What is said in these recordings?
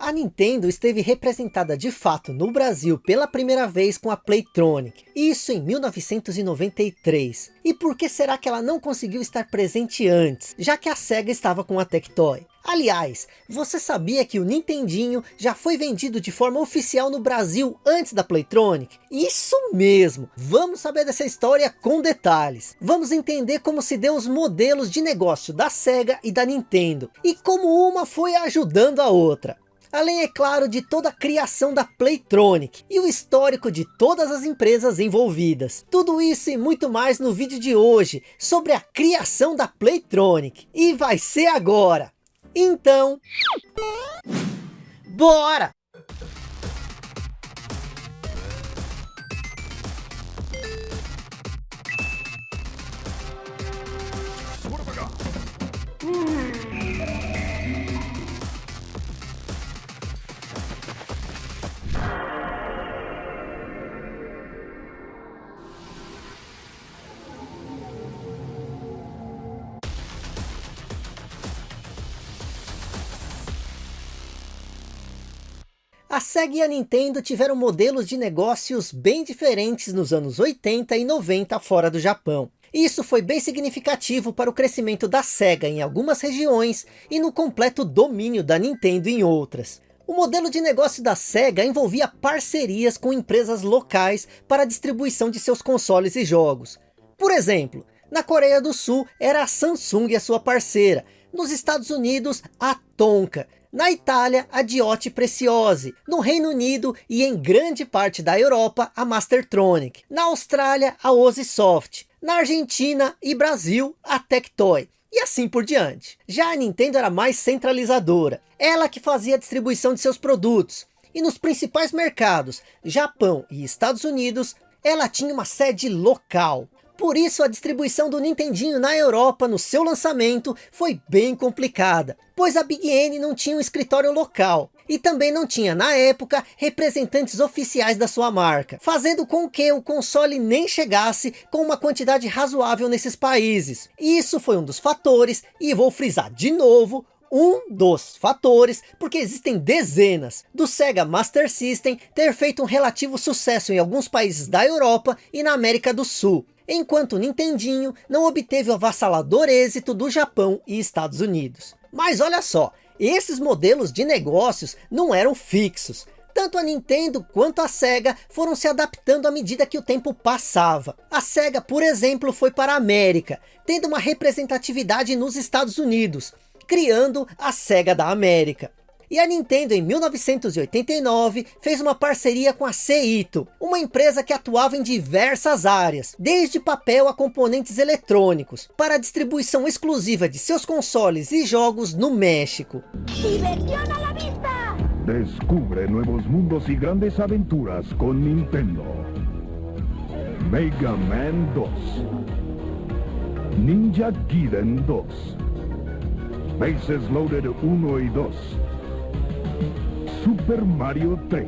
A Nintendo esteve representada de fato no Brasil pela primeira vez com a Playtronic, isso em 1993. E por que será que ela não conseguiu estar presente antes, já que a SEGA estava com a Tectoy? Aliás, você sabia que o Nintendinho já foi vendido de forma oficial no Brasil antes da Playtronic? Isso mesmo! Vamos saber dessa história com detalhes. Vamos entender como se deu os modelos de negócio da SEGA e da Nintendo. E como uma foi ajudando a outra. Além, é claro, de toda a criação da Playtronic e o histórico de todas as empresas envolvidas. Tudo isso e muito mais no vídeo de hoje, sobre a criação da Playtronic. E vai ser agora! Então... Bora! A SEGA e a Nintendo tiveram modelos de negócios bem diferentes nos anos 80 e 90 fora do Japão. Isso foi bem significativo para o crescimento da SEGA em algumas regiões e no completo domínio da Nintendo em outras. O modelo de negócio da SEGA envolvia parcerias com empresas locais para a distribuição de seus consoles e jogos. Por exemplo, na Coreia do Sul era a Samsung a sua parceira, nos Estados Unidos a Tonka, na Itália, a Diote Preciose. No Reino Unido e em grande parte da Europa, a Mastertronic. Na Austrália, a Ozisoft. Na Argentina e Brasil, a Tectoy. E assim por diante. Já a Nintendo era mais centralizadora. Ela que fazia a distribuição de seus produtos. E nos principais mercados, Japão e Estados Unidos, ela tinha uma sede local. Por isso a distribuição do Nintendinho na Europa no seu lançamento foi bem complicada, pois a Big N não tinha um escritório local, e também não tinha na época representantes oficiais da sua marca, fazendo com que o console nem chegasse com uma quantidade razoável nesses países. Isso foi um dos fatores, e vou frisar de novo, um dos fatores, porque existem dezenas, do Sega Master System ter feito um relativo sucesso em alguns países da Europa e na América do Sul, enquanto o Nintendinho não obteve o avassalador êxito do Japão e Estados Unidos. Mas olha só, esses modelos de negócios não eram fixos. Tanto a Nintendo quanto a SEGA foram se adaptando à medida que o tempo passava. A SEGA, por exemplo, foi para a América, tendo uma representatividade nos Estados Unidos, criando a SEGA da América. E a Nintendo em 1989 fez uma parceria com a Seito, uma empresa que atuava em diversas áreas, desde papel a componentes eletrônicos, para a distribuição exclusiva de seus consoles e jogos no México. Descubre nuevos mundos y grandes aventuras con Nintendo. Mega Man 2. Ninja Gaiden 2. Bases Loaded 1 y 2. Super Mario 3.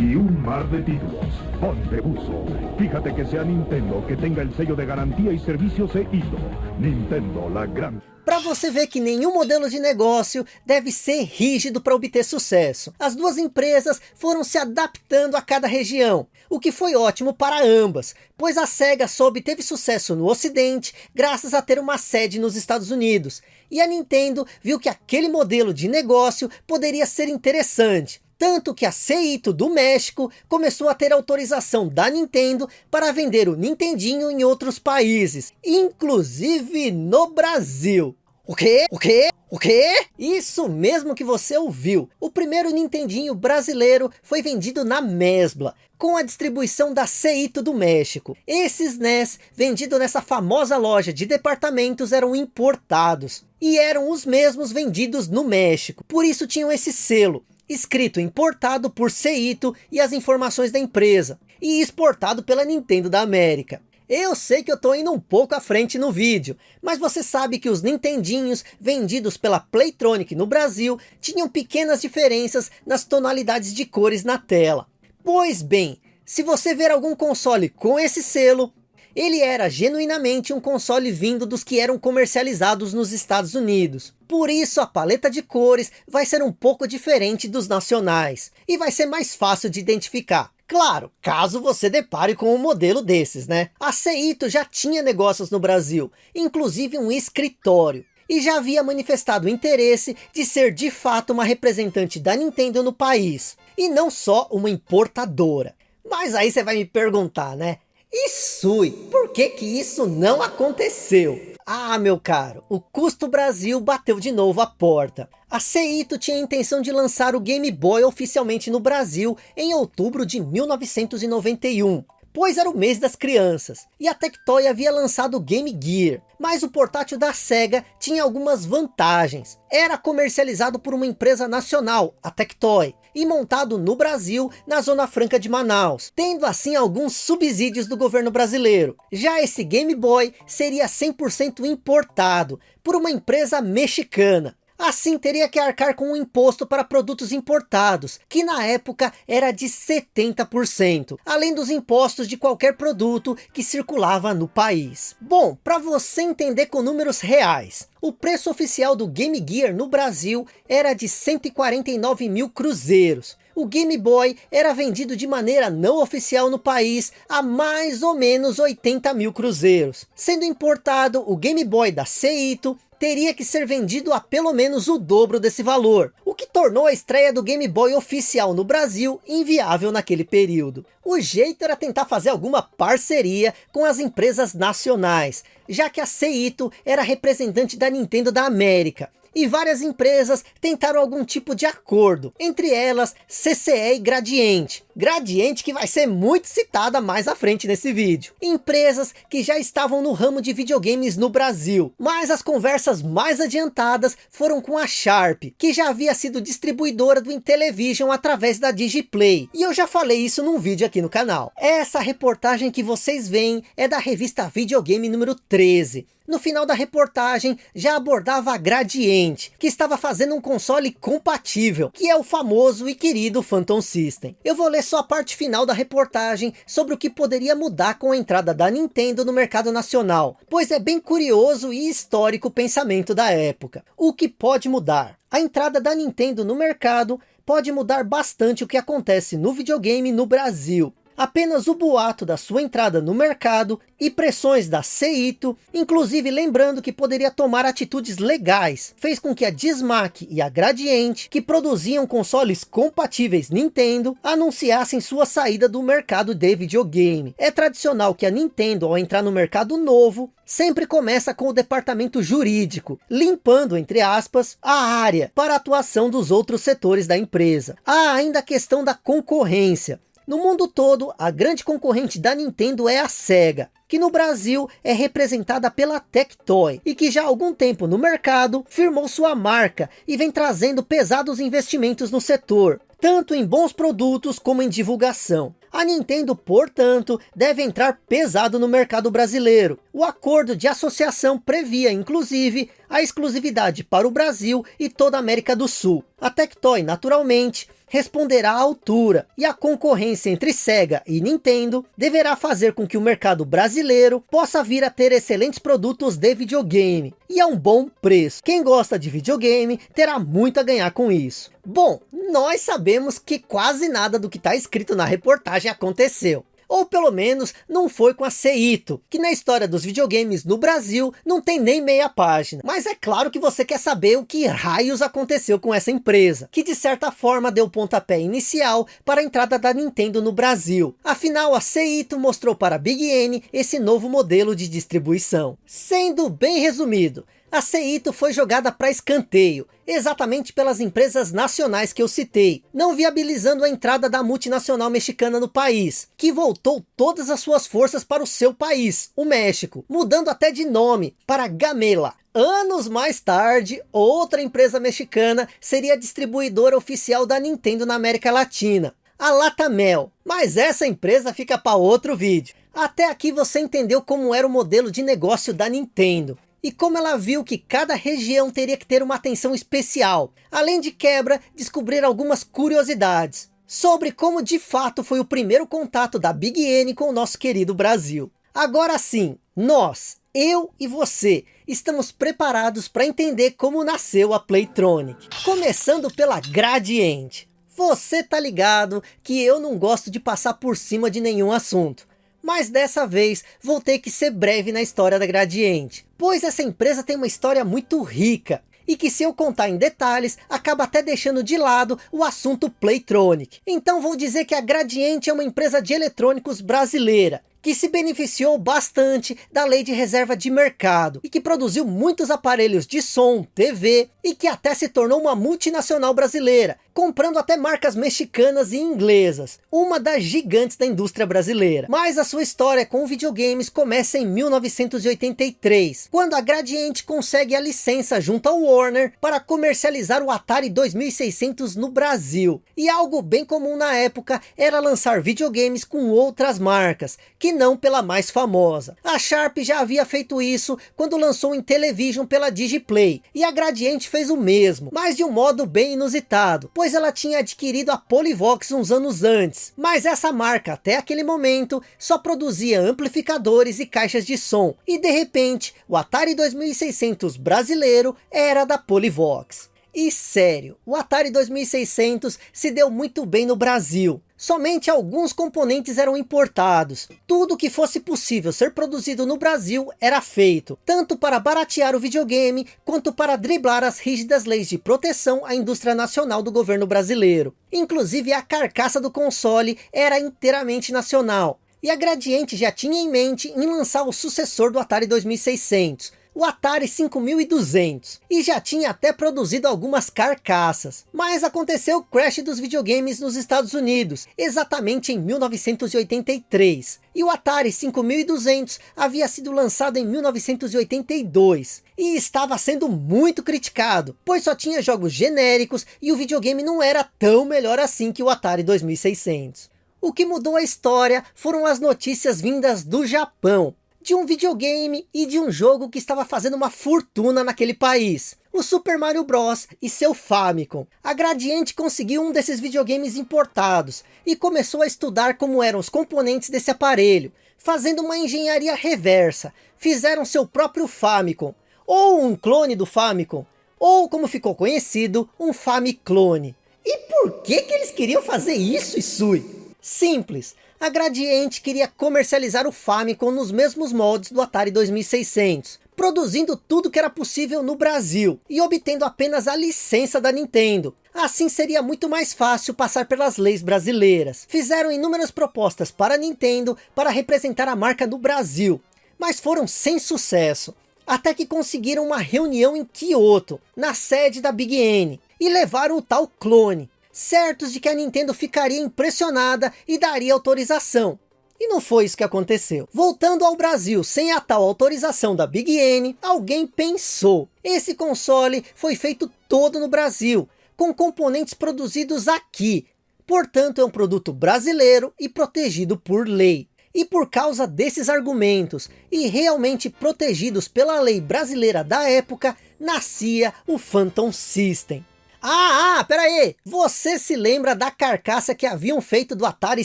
Y un mar de títulos. Ponte buzo. Fíjate que sea Nintendo que tenga el sello de garantía y servicio CITO. Nintendo, la gran... Para você ver que nenhum modelo de negócio deve ser rígido para obter sucesso. As duas empresas foram se adaptando a cada região, o que foi ótimo para ambas, pois a SEGA só obteve sucesso no ocidente graças a ter uma sede nos Estados Unidos, e a Nintendo viu que aquele modelo de negócio poderia ser interessante, tanto que a Seito do México começou a ter autorização da Nintendo para vender o Nintendinho em outros países, inclusive no Brasil. O quê? O quê? O quê? Isso mesmo que você ouviu. O primeiro Nintendinho brasileiro foi vendido na Mesbla, com a distribuição da Seito do México. Esses NES, vendidos nessa famosa loja de departamentos, eram importados. E eram os mesmos vendidos no México. Por isso tinham esse selo, escrito importado por Seito e as informações da empresa. E exportado pela Nintendo da América. Eu sei que eu tô indo um pouco à frente no vídeo, mas você sabe que os Nintendinhos vendidos pela Playtronic no Brasil tinham pequenas diferenças nas tonalidades de cores na tela. Pois bem, se você ver algum console com esse selo, ele era genuinamente um console vindo dos que eram comercializados nos Estados Unidos. Por isso a paleta de cores vai ser um pouco diferente dos nacionais. E vai ser mais fácil de identificar. Claro, caso você depare com um modelo desses, né? A Seito já tinha negócios no Brasil, inclusive um escritório. E já havia manifestado interesse de ser de fato uma representante da Nintendo no país. E não só uma importadora. Mas aí você vai me perguntar, né? E Sui, por que que isso não aconteceu? Ah, meu caro, o Custo Brasil bateu de novo a porta. A Seito tinha a intenção de lançar o Game Boy oficialmente no Brasil em outubro de 1991 pois era o mês das crianças, e a Tectoy havia lançado o Game Gear, mas o portátil da SEGA tinha algumas vantagens. Era comercializado por uma empresa nacional, a Tectoy, e montado no Brasil, na Zona Franca de Manaus, tendo assim alguns subsídios do governo brasileiro. Já esse Game Boy seria 100% importado, por uma empresa mexicana, Assim teria que arcar com um imposto para produtos importados, que na época era de 70%, além dos impostos de qualquer produto que circulava no país. Bom, para você entender com números reais, o preço oficial do Game Gear no Brasil era de 149 mil cruzeiros. O Game Boy era vendido de maneira não oficial no país a mais ou menos 80 mil cruzeiros. Sendo importado o Game Boy da Seito, teria que ser vendido a pelo menos o dobro desse valor, o que tornou a estreia do Game Boy oficial no Brasil inviável naquele período. O jeito era tentar fazer alguma parceria com as empresas nacionais, já que a Seito era representante da Nintendo da América, e várias empresas tentaram algum tipo de acordo, entre elas CCE e Gradiente. Gradiente que vai ser muito citada mais à frente nesse vídeo. Empresas que já estavam no ramo de videogames no Brasil, mas as conversas mais adiantadas foram com a Sharp, que já havia sido distribuidora do Intellivision através da Digiplay, e eu já falei isso num vídeo aqui no canal. Essa reportagem que vocês veem é da revista Videogame número 13, no final da reportagem já abordava a Gradiente, que estava fazendo um console compatível, que é o famoso e querido Phantom System. Eu vou ler só a parte final da reportagem sobre o que poderia mudar com a entrada da Nintendo no mercado nacional, pois é bem curioso e histórico o pensamento da época. O que pode mudar? A entrada da Nintendo no mercado pode mudar bastante o que acontece no videogame no Brasil. Apenas o boato da sua entrada no mercado e pressões da Seito, inclusive lembrando que poderia tomar atitudes legais, fez com que a Dismac e a Gradiente, que produziam consoles compatíveis Nintendo, anunciassem sua saída do mercado de videogame. É tradicional que a Nintendo, ao entrar no mercado novo, sempre começa com o departamento jurídico, limpando, entre aspas, a área para a atuação dos outros setores da empresa. Há ainda a questão da concorrência. No mundo todo, a grande concorrente da Nintendo é a SEGA, que no Brasil é representada pela Tectoy, e que já há algum tempo no mercado firmou sua marca e vem trazendo pesados investimentos no setor, tanto em bons produtos como em divulgação. A Nintendo, portanto, deve entrar pesado no mercado brasileiro. O acordo de associação previa, inclusive, a exclusividade para o Brasil e toda a América do Sul. A Tectoy, naturalmente, responderá à altura, e a concorrência entre Sega e Nintendo deverá fazer com que o mercado brasileiro possa vir a ter excelentes produtos de videogame, e a um bom preço. Quem gosta de videogame terá muito a ganhar com isso. Bom, nós sabemos que quase nada do que está escrito na reportagem aconteceu ou pelo menos não foi com a Seito, que na história dos videogames no Brasil não tem nem meia página. Mas é claro que você quer saber o que raios aconteceu com essa empresa, que de certa forma deu o pontapé inicial para a entrada da Nintendo no Brasil. Afinal, a Seito mostrou para a Big N esse novo modelo de distribuição. Sendo bem resumido, a Seito foi jogada para escanteio, exatamente pelas empresas nacionais que eu citei, não viabilizando a entrada da multinacional mexicana no país, que voltou todas as suas forças para o seu país, o México, mudando até de nome para Gamela. Anos mais tarde, outra empresa mexicana seria distribuidora oficial da Nintendo na América Latina, a Latamel. Mas essa empresa fica para outro vídeo. Até aqui você entendeu como era o modelo de negócio da Nintendo e como ela viu que cada região teria que ter uma atenção especial, além de quebra, descobrir algumas curiosidades sobre como de fato foi o primeiro contato da Big N com o nosso querido Brasil. Agora sim, nós, eu e você, estamos preparados para entender como nasceu a Playtronic. Começando pela Gradiente. Você tá ligado que eu não gosto de passar por cima de nenhum assunto. Mas dessa vez vou ter que ser breve na história da Gradiente. Pois essa empresa tem uma história muito rica e que se eu contar em detalhes, acaba até deixando de lado o assunto Playtronic. Então vou dizer que a Gradiente é uma empresa de eletrônicos brasileira, que se beneficiou bastante da lei de reserva de mercado e que produziu muitos aparelhos de som, TV e que até se tornou uma multinacional brasileira, comprando até marcas mexicanas e inglesas, uma das gigantes da indústria brasileira. Mas a sua história com videogames começa em 1983, quando a Gradiente consegue a licença junto ao Warner para comercializar o Atari 2600 no Brasil. E algo bem comum na época era lançar videogames com outras marcas, que não pela mais famosa. A Sharp já havia feito isso quando lançou em Television pela Digiplay, e a Gradiente fez o mesmo, mas de um modo bem inusitado, pois ela tinha adquirido a Polivox uns anos antes. Mas essa marca, até aquele momento, só produzia amplificadores e caixas de som. E de repente, o Atari 2600 brasileiro era da Polivox. E sério, o Atari 2600 se deu muito bem no Brasil. Somente alguns componentes eram importados. Tudo que fosse possível ser produzido no Brasil era feito, tanto para baratear o videogame, quanto para driblar as rígidas leis de proteção à indústria nacional do governo brasileiro. Inclusive a carcaça do console era inteiramente nacional. E a Gradiente já tinha em mente em lançar o sucessor do Atari 2600, o Atari 5200 e já tinha até produzido algumas carcaças. Mas aconteceu o crash dos videogames nos Estados Unidos, exatamente em 1983. E o Atari 5200 havia sido lançado em 1982 e estava sendo muito criticado, pois só tinha jogos genéricos e o videogame não era tão melhor assim que o Atari 2600. O que mudou a história foram as notícias vindas do Japão, de um videogame e de um jogo que estava fazendo uma fortuna naquele país. O Super Mario Bros. e seu Famicom. A Gradiente conseguiu um desses videogames importados e começou a estudar como eram os componentes desse aparelho, fazendo uma engenharia reversa. Fizeram seu próprio Famicom, ou um clone do Famicom, ou como ficou conhecido, um Famiclone. E por que que eles queriam fazer isso, Isui? Simples, a Gradiente queria comercializar o Famicom nos mesmos moldes do Atari 2600, produzindo tudo que era possível no Brasil e obtendo apenas a licença da Nintendo. Assim seria muito mais fácil passar pelas leis brasileiras. Fizeram inúmeras propostas para a Nintendo para representar a marca no Brasil, mas foram sem sucesso. Até que conseguiram uma reunião em Kyoto, na sede da Big N, e levaram o tal clone, certos de que a Nintendo ficaria impressionada e daria autorização. E não foi isso que aconteceu. Voltando ao Brasil, sem a tal autorização da Big N, alguém pensou. Esse console foi feito todo no Brasil, com componentes produzidos aqui. Portanto, é um produto brasileiro e protegido por lei. E por causa desses argumentos, e realmente protegidos pela lei brasileira da época, nascia o Phantom System. Ah, ah, pera aí. Você se lembra da carcaça que haviam feito do Atari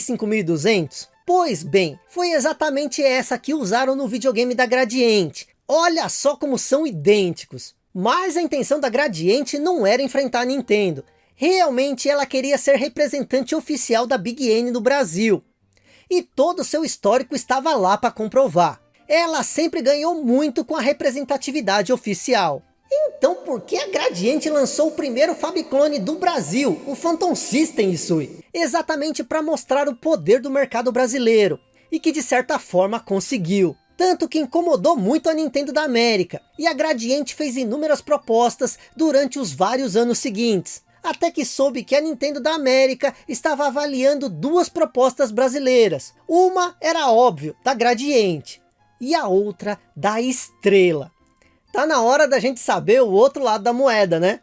5200? Pois bem, foi exatamente essa que usaram no videogame da Gradiente. Olha só como são idênticos. Mas a intenção da Gradiente não era enfrentar a Nintendo. Realmente ela queria ser representante oficial da Big N no Brasil. E todo o seu histórico estava lá para comprovar. Ela sempre ganhou muito com a representatividade oficial. Então por que a Gradiente lançou o primeiro Fabiclone do Brasil, o Phantom System, Isui? Exatamente para mostrar o poder do mercado brasileiro, e que de certa forma conseguiu. Tanto que incomodou muito a Nintendo da América, e a Gradiente fez inúmeras propostas durante os vários anos seguintes. Até que soube que a Nintendo da América estava avaliando duas propostas brasileiras. Uma era óbvio, da Gradiente, e a outra da Estrela. Tá na hora da gente saber o outro lado da moeda, né?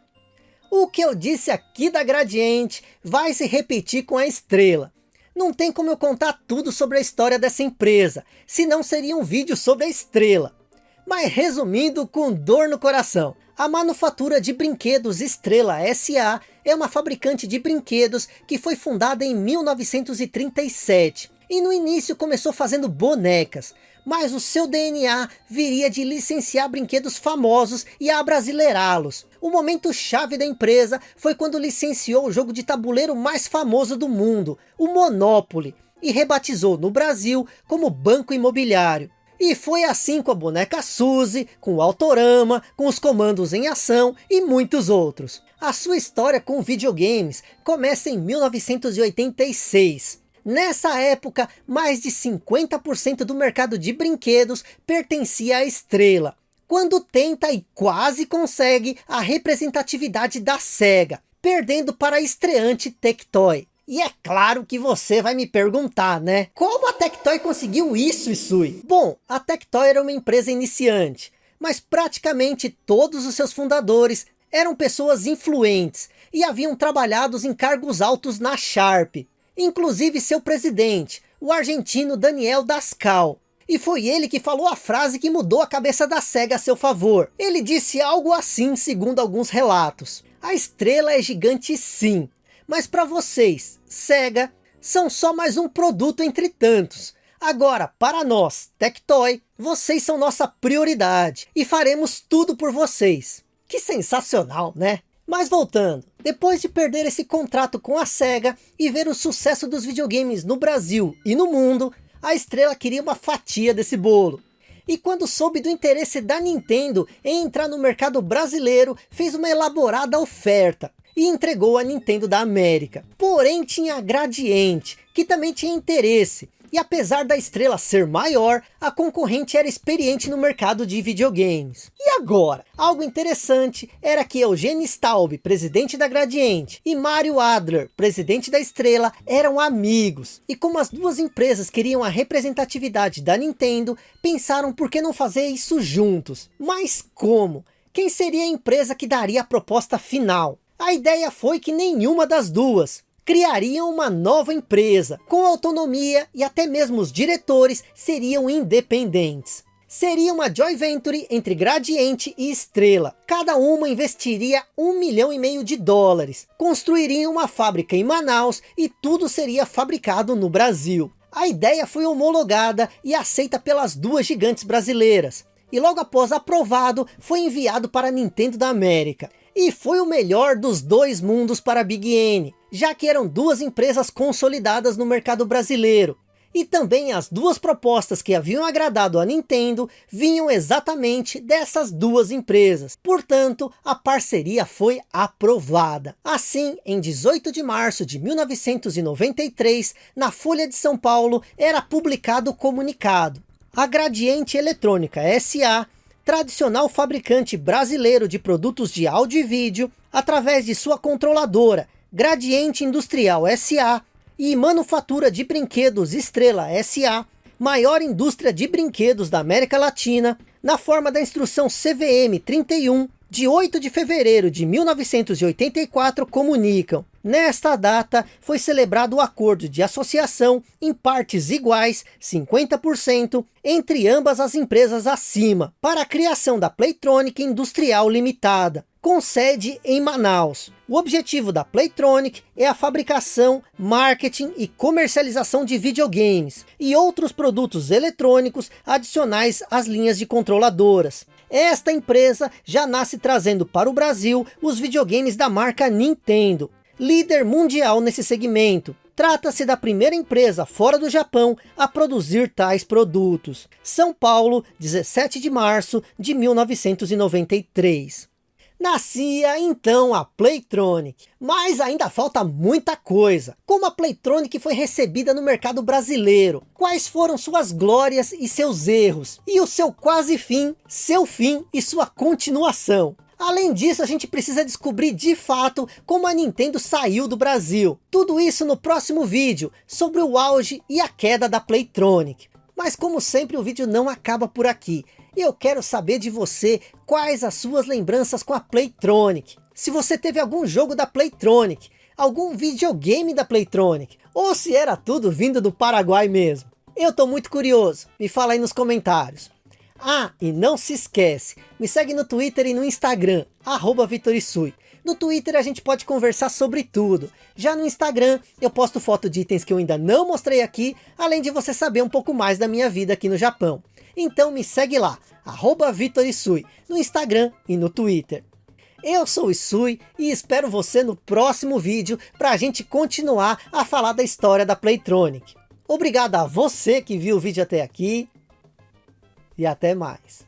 O que eu disse aqui da Gradiente vai se repetir com a Estrela. Não tem como eu contar tudo sobre a história dessa empresa, senão seria um vídeo sobre a Estrela. Mas resumindo com dor no coração, a manufatura de brinquedos Estrela SA é uma fabricante de brinquedos que foi fundada em 1937 E no início começou fazendo bonecas, mas o seu DNA viria de licenciar brinquedos famosos e abrasileirá-los. O momento chave da empresa foi quando licenciou o jogo de tabuleiro mais famoso do mundo, o Monopoly, e rebatizou no Brasil como Banco Imobiliário. E foi assim com a boneca Suzy, com o Autorama, com os comandos em ação e muitos outros. A sua história com videogames começa em 1986. Nessa época, mais de 50% do mercado de brinquedos pertencia à Estrela, quando tenta e quase consegue a representatividade da SEGA, perdendo para a estreante Tectoy. E é claro que você vai me perguntar, né? Como a Tectoy conseguiu isso, Isui? Bom, a Tectoy era uma empresa iniciante, mas praticamente todos os seus fundadores eram pessoas influentes e haviam trabalhado em cargos altos na Sharp, inclusive seu presidente, o argentino Daniel Dascal. E foi ele que falou a frase que mudou a cabeça da SEGA a seu favor. Ele disse algo assim, segundo alguns relatos. A estrela é gigante sim, mas para vocês, SEGA, são só mais um produto entre tantos. Agora, para nós, Tectoy, vocês são nossa prioridade e faremos tudo por vocês. Que sensacional, né? Mas voltando, depois de perder esse contrato com a SEGA e ver o sucesso dos videogames no Brasil e no mundo, a estrela queria uma fatia desse bolo. E quando soube do interesse da Nintendo em entrar no mercado brasileiro, fez uma elaborada oferta e entregou a Nintendo da América. Porém tinha a Gradiente, que também tinha interesse, e apesar da estrela ser maior, a concorrente era experiente no mercado de videogames. E agora? Algo interessante era que Eugênio Staub, presidente da Gradiente, e Mario Adler, presidente da Estrela, eram amigos. E como as duas empresas queriam a representatividade da Nintendo, pensaram por que não fazer isso juntos. Mas como? Quem seria a empresa que daria a proposta final? A ideia foi que nenhuma das duas, criariam uma nova empresa, com autonomia e até mesmo os diretores seriam independentes. Seria uma joint venture entre Gradiente e Estrela. Cada uma investiria um milhão e meio de dólares. Construiriam uma fábrica em Manaus e tudo seria fabricado no Brasil. A ideia foi homologada e aceita pelas duas gigantes brasileiras. E logo após aprovado, foi enviado para a Nintendo da América. E foi o melhor dos dois mundos para a Big N, já que eram duas empresas consolidadas no mercado brasileiro. E também as duas propostas que haviam agradado a Nintendo vinham exatamente dessas duas empresas. Portanto, a parceria foi aprovada. Assim, em 18 de março de 1993, na Folha de São Paulo, era publicado o comunicado. A Gradiente Eletrônica S.A tradicional fabricante brasileiro de produtos de áudio e vídeo, através de sua controladora Gradiente Industrial SA e Manufatura de Brinquedos Estrela SA, maior indústria de brinquedos da América Latina, na forma da instrução CVM 31, de 8 de fevereiro de 1984, comunicam. Nesta data, foi celebrado o acordo de associação em partes iguais, 50%, entre ambas as empresas acima, para a criação da Playtronic Industrial Limitada, com sede em Manaus. O objetivo da Playtronic é a fabricação, marketing e comercialização de videogames e outros produtos eletrônicos adicionais às linhas de controladoras. Esta empresa já nasce trazendo para o Brasil os videogames da marca Nintendo, líder mundial nesse segmento. Trata-se da primeira empresa fora do Japão a produzir tais produtos. São Paulo, 17 de março de 1993. Nascia então a Playtronic, mas ainda falta muita coisa. Como a Playtronic foi recebida no mercado brasileiro? Quais foram suas glórias e seus erros? E o seu quase fim, seu fim e sua continuação? Além disso, a gente precisa descobrir de fato como a Nintendo saiu do Brasil. Tudo isso no próximo vídeo, sobre o auge e a queda da Playtronic. Mas como sempre o vídeo não acaba por aqui. E eu quero saber de você quais as suas lembranças com a Playtronic. Se você teve algum jogo da Playtronic, algum videogame da Playtronic, ou se era tudo vindo do Paraguai mesmo. Eu tô muito curioso, me fala aí nos comentários. Ah, e não se esquece, me segue no Twitter e no Instagram, arroba Vitorisui. No Twitter a gente pode conversar sobre tudo. Já no Instagram eu posto foto de itens que eu ainda não mostrei aqui, além de você saber um pouco mais da minha vida aqui no Japão. Então me segue lá, arroba VitorIsui, no Instagram e no Twitter. Eu sou o Isui e espero você no próximo vídeo para a gente continuar a falar da história da Playtronic. Obrigado a você que viu o vídeo até aqui e até mais.